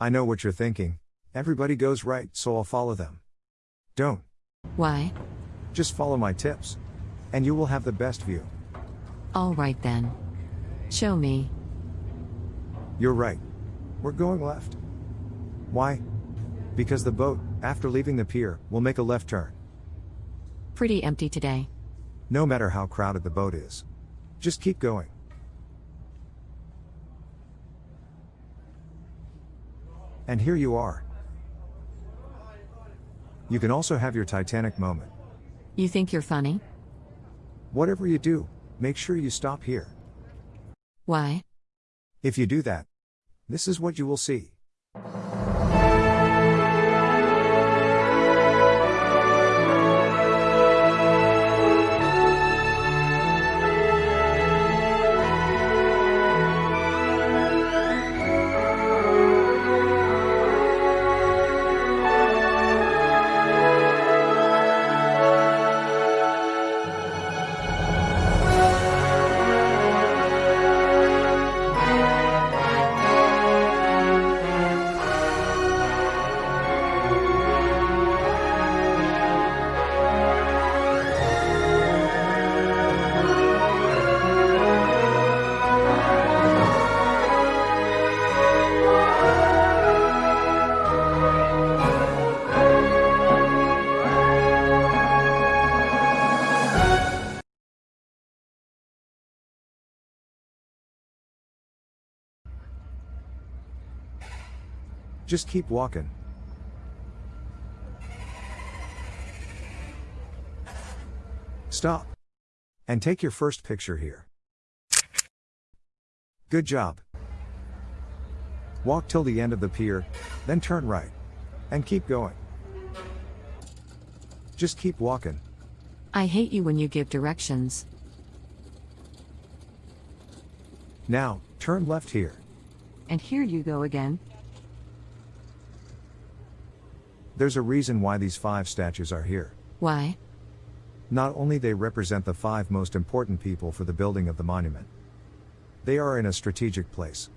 I know what you're thinking. Everybody goes right, so I'll follow them. Don't. Why? Just follow my tips. And you will have the best view. All right then. Show me. You're right. We're going left. Why? Because the boat, after leaving the pier, will make a left turn. Pretty empty today. No matter how crowded the boat is. Just keep going. And here you are. You can also have your Titanic moment. You think you're funny? Whatever you do, make sure you stop here. Why? If you do that, this is what you will see. Just keep walking. Stop. And take your first picture here. Good job. Walk till the end of the pier, then turn right. And keep going. Just keep walking. I hate you when you give directions. Now, turn left here. And here you go again. There's a reason why these five statues are here. Why? Not only they represent the five most important people for the building of the monument. They are in a strategic place.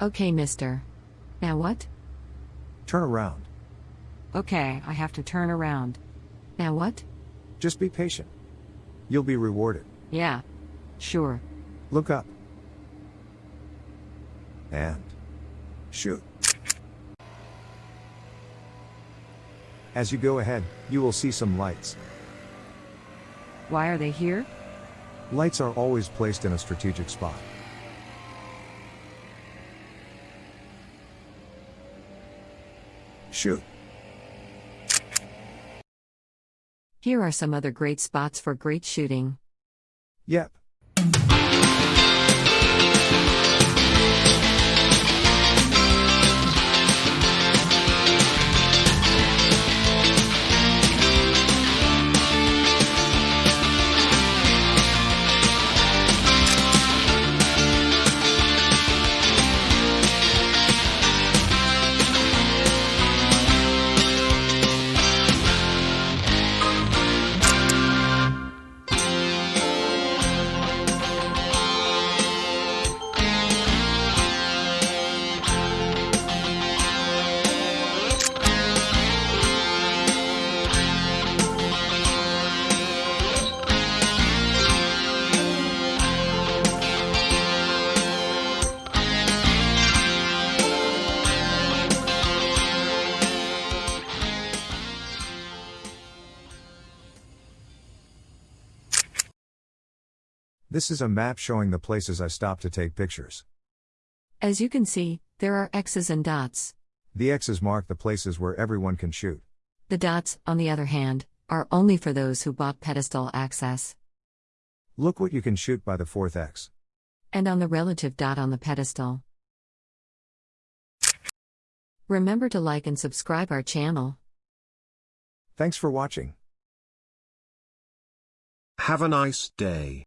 Okay, mister. Now what? Turn around. Okay, I have to turn around. Now what? Just be patient. You'll be rewarded. Yeah. Sure. Look up. And shoot. As you go ahead, you will see some lights. Why are they here? Lights are always placed in a strategic spot. Shoot. Here are some other great spots for great shooting. Yep. This is a map showing the places I stopped to take pictures. As you can see, there are X's and dots. The X's mark the places where everyone can shoot. The dots, on the other hand, are only for those who bought pedestal access. Look what you can shoot by the fourth X. And on the relative dot on the pedestal. Remember to like and subscribe our channel. Thanks for watching. Have a nice day.